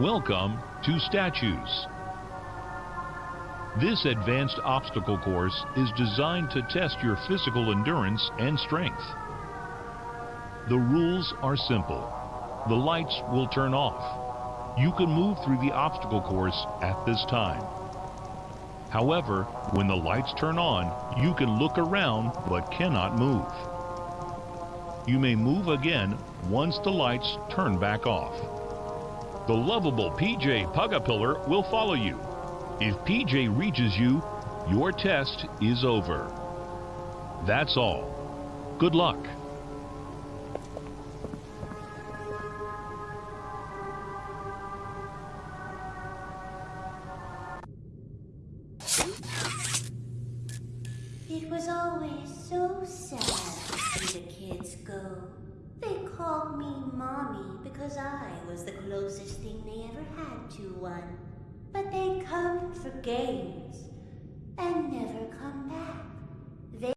Welcome to Statues. This advanced obstacle course is designed to test your physical endurance and strength. The rules are simple. The lights will turn off. You can move through the obstacle course at this time. However, when the lights turn on, you can look around but cannot move. You may move again once the lights turn back off. The lovable PJ Pug-a-Pillar will follow you. If PJ reaches you, your test is over. That's all. Good luck. It was always so sad to see the kids go. They called me Mommy because I was the to one. But they come for games and.